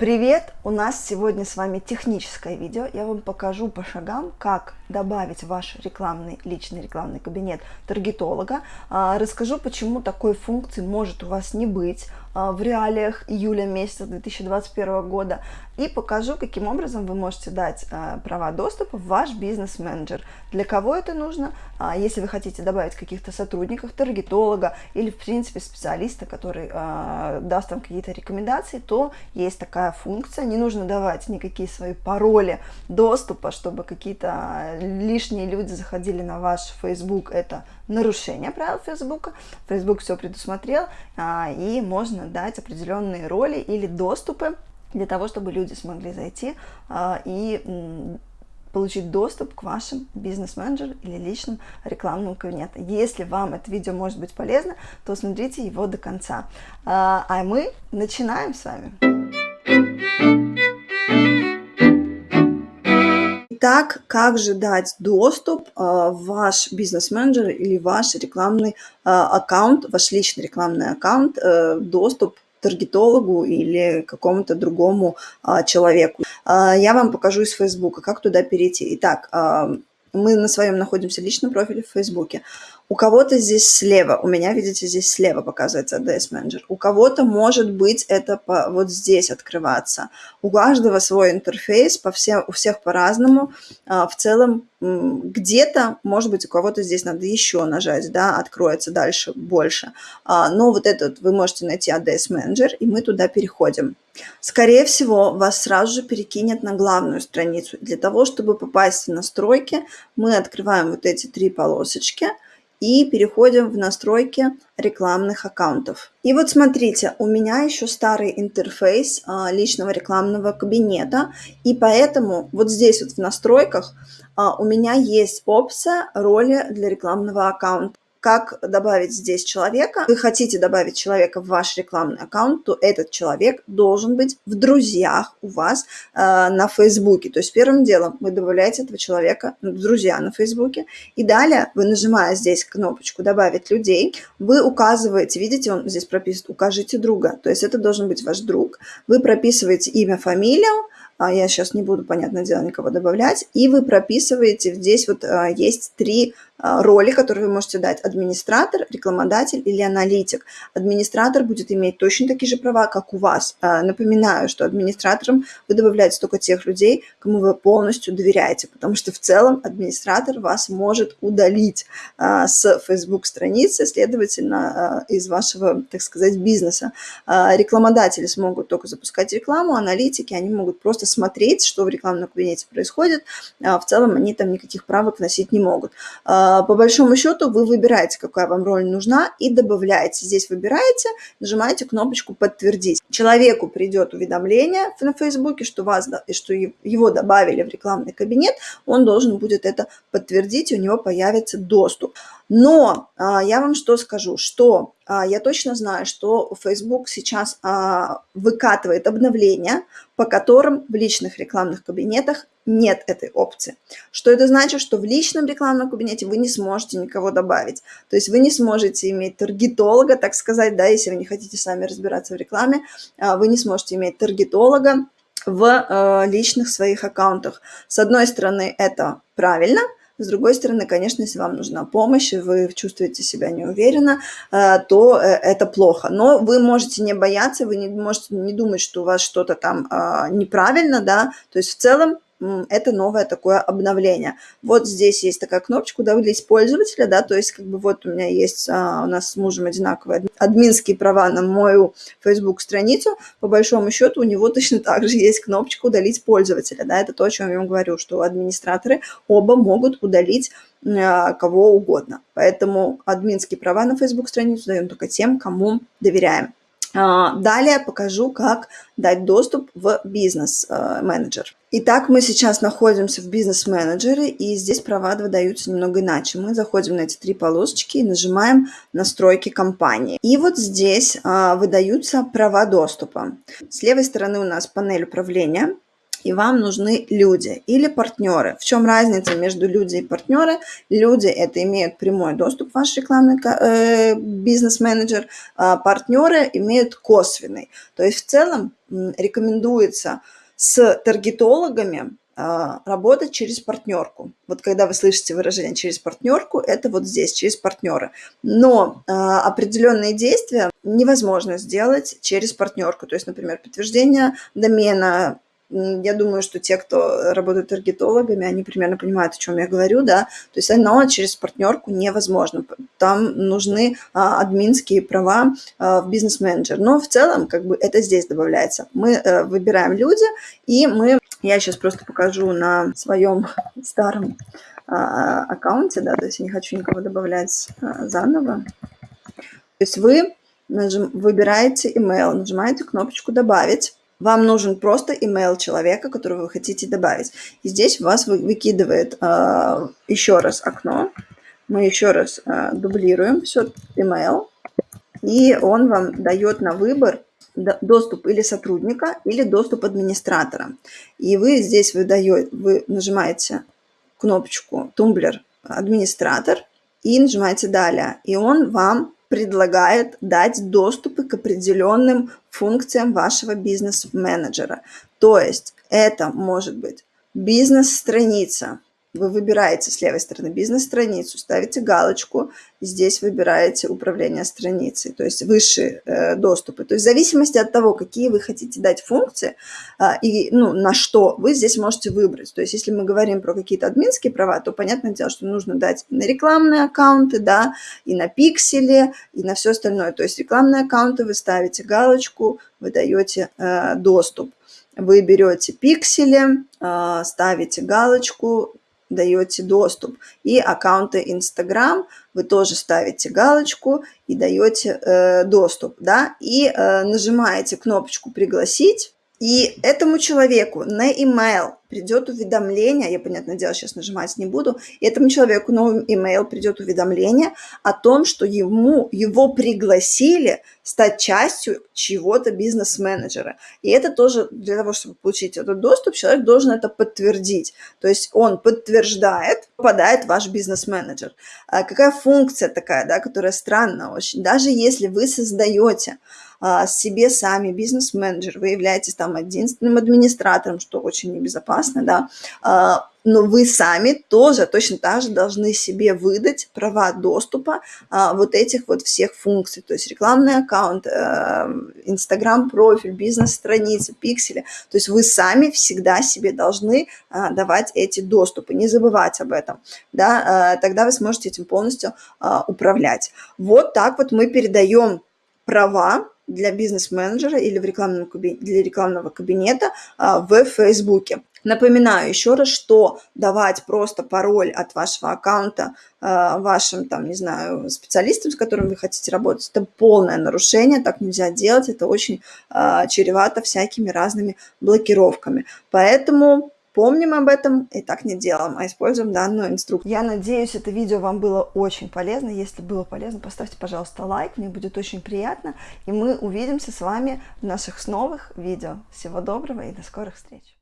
Привет! У нас сегодня с вами техническое видео. Я вам покажу по шагам, как добавить ваш рекламный, личный рекламный кабинет таргетолога. А, расскажу, почему такой функции может у вас не быть в реалиях июля месяца 2021 года. И покажу, каким образом вы можете дать а, права доступа в ваш бизнес-менеджер. Для кого это нужно? Если вы хотите добавить каких-то сотрудников, таргетолога или, в принципе, специалиста, который даст вам какие-то рекомендации, то есть такая функция. Не нужно давать никакие свои пароли доступа, чтобы какие-то лишние люди заходили на ваш Facebook, это нарушение правил Facebook. Facebook все предусмотрел, а, и можно дать определенные роли или доступы для того, чтобы люди смогли зайти а, и получить доступ к вашим бизнес-менеджеру или личным рекламным кабинетам. Если вам это видео может быть полезно, то смотрите его до конца. А, а мы начинаем с вами. Итак, как же дать доступ а, в ваш бизнес-менеджер или ваш рекламный а, аккаунт, ваш личный рекламный аккаунт, э, доступ таргетологу или какому-то другому а, человеку. Я вам покажу из Фейсбука, как туда перейти. Итак, мы на своем находимся личном профиле в Фейсбуке. У кого-то здесь слева, у меня, видите, здесь слева показывается ADS Manager. У кого-то может быть это по, вот здесь открываться. У каждого свой интерфейс, по все, у всех по-разному. А, в целом, где-то, может быть, у кого-то здесь надо еще нажать, да, откроется дальше больше. А, но вот этот вы можете найти ADS Manager, и мы туда переходим. Скорее всего, вас сразу же перекинет на главную страницу. Для того, чтобы попасть в настройки, мы открываем вот эти три полосочки – и переходим в настройки рекламных аккаунтов. И вот смотрите, у меня еще старый интерфейс а, личного рекламного кабинета, и поэтому вот здесь вот в настройках а, у меня есть опция роли для рекламного аккаунта как добавить здесь человека. Вы хотите добавить человека в ваш рекламный аккаунт, то этот человек должен быть в друзьях у вас э, на Фейсбуке. То есть первым делом вы добавляете этого человека в друзья на Фейсбуке. И далее вы, нажимая здесь кнопочку «Добавить людей», вы указываете, видите, он здесь прописан «Укажите друга». То есть это должен быть ваш друг. Вы прописываете имя, фамилию, я сейчас не буду, понятное дело, никого добавлять, и вы прописываете, здесь вот а, есть три а, роли, которые вы можете дать. Администратор, рекламодатель или аналитик. Администратор будет иметь точно такие же права, как у вас. Напоминаю, что администратором вы добавляете только тех людей, кому вы полностью доверяете, потому что в целом администратор вас может удалить с Facebook страницы, следовательно, из вашего, так сказать, бизнеса. Рекламодатели смогут только запускать рекламу, аналитики, они могут просто смотреть, что в рекламном кабинете происходит. А, в целом они там никаких правок вносить не могут. А, по большому счету вы выбираете, какая вам роль нужна и добавляете. Здесь выбираете, нажимаете кнопочку «Подтвердить». Человеку придет уведомление на Фейсбуке, что, вас, что его добавили в рекламный кабинет, он должен будет это подтвердить, и у него появится доступ. Но а, я вам что скажу, что я точно знаю, что Facebook сейчас а, выкатывает обновления, по которым в личных рекламных кабинетах нет этой опции. Что это значит? Что в личном рекламном кабинете вы не сможете никого добавить. То есть вы не сможете иметь таргетолога, так сказать, да, если вы не хотите сами разбираться в рекламе, а, вы не сможете иметь таргетолога в личных своих аккаунтах. С одной стороны, это правильно – с другой стороны, конечно, если вам нужна помощь, и вы чувствуете себя неуверенно, э, то э, это плохо. Но вы можете не бояться, вы не можете не думать, что у вас что-то там а, неправильно, да, то есть в целом это новое такое обновление. Вот здесь есть такая кнопочка «Удалить пользователя», да, то есть как бы вот у меня есть, а, у нас с мужем одинаковые админские права на мою Facebook-страницу, по большому счету у него точно так же есть кнопочка «Удалить пользователя», да, это то, о чем я вам говорю, что администраторы оба могут удалить а, кого угодно. Поэтому админские права на Facebook-страницу даем только тем, кому доверяем. А, далее покажу, как дать доступ в бизнес-менеджер. Итак, мы сейчас находимся в бизнес-менеджере, и здесь права выдаются немного иначе. Мы заходим на эти три полосочки и нажимаем «Настройки компании». И вот здесь а, выдаются права доступа. С левой стороны у нас панель управления, и вам нужны люди или партнеры. В чем разница между люди и партнеры? Люди это имеют прямой доступ в ваш рекламный э, бизнес-менеджер, а партнеры имеют косвенный. То есть в целом рекомендуется с таргетологами а, работать через партнерку. Вот когда вы слышите выражение через партнерку, это вот здесь, через партнера. Но а, определенные действия невозможно сделать через партнерку. То есть, например, подтверждение домена, я думаю, что те, кто работают таргетологами, они примерно понимают, о чем я говорю, да, то есть оно через партнерку невозможно, там нужны а, админские права а, в бизнес-менеджер, но в целом как бы это здесь добавляется. Мы а, выбираем люди, и мы, я сейчас просто покажу на своем старом а, аккаунте, да, то есть я не хочу никого добавлять а, заново, то есть вы нажим, выбираете email, нажимаете кнопочку «Добавить», вам нужен просто email человека, которого вы хотите добавить. И здесь вас выкидывает э, еще раз окно. Мы еще раз э, дублируем все email. И он вам дает на выбор доступ или сотрудника, или доступ администратора. И вы здесь выдаете, вы нажимаете кнопочку «Тумблер администратор» и нажимаете «Далее». И он вам предлагает дать доступы к определенным функциям вашего бизнес-менеджера. То есть это может быть бизнес-страница, вы выбираете с левой стороны бизнес-страницу, ставите галочку, здесь выбираете управление страницей, то есть высшие э, доступы. То есть в зависимости от того, какие вы хотите дать функции э, и ну, на что, вы здесь можете выбрать. То есть если мы говорим про какие-то админские права, то понятное дело, что нужно дать и на рекламные аккаунты, да, и на пиксели, и на все остальное. То есть рекламные аккаунты вы ставите галочку, вы даете э, доступ. Вы берете пиксели, э, ставите галочку, даете доступ. И аккаунты Instagram вы тоже ставите галочку и даете э, доступ. Да? И э, нажимаете кнопочку «Пригласить». И этому человеку на email придет уведомление, я, понятное дело, сейчас нажимать не буду, этому человеку на email придет уведомление о том, что ему, его пригласили стать частью чего-то бизнес-менеджера. И это тоже для того, чтобы получить этот доступ, человек должен это подтвердить. То есть он подтверждает, попадает ваш бизнес-менеджер. А какая функция такая, да, которая странная очень. Даже если вы создаете себе сами бизнес-менеджер, вы являетесь там единственным администратором, что очень небезопасно, да, а, но вы сами тоже точно так же должны себе выдать права доступа а, вот этих вот всех функций, то есть рекламный аккаунт, э, профиль, бизнес-страница, пиксели, то есть вы сами всегда себе должны а, давать эти доступы, не забывать об этом, да, а, тогда вы сможете этим полностью а, управлять. Вот так вот мы передаем права для бизнес-менеджера или в рекламном, для рекламного кабинета а, в Фейсбуке. Напоминаю еще раз, что давать просто пароль от вашего аккаунта а, вашим, там, не знаю, специалистам, с которыми вы хотите работать, это полное нарушение, так нельзя делать, это очень а, чревато всякими разными блокировками. Поэтому Помним об этом и так не делаем, а используем данную инструкцию. Я надеюсь, это видео вам было очень полезно. Если было полезно, поставьте, пожалуйста, лайк, мне будет очень приятно. И мы увидимся с вами в наших новых видео. Всего доброго и до скорых встреч!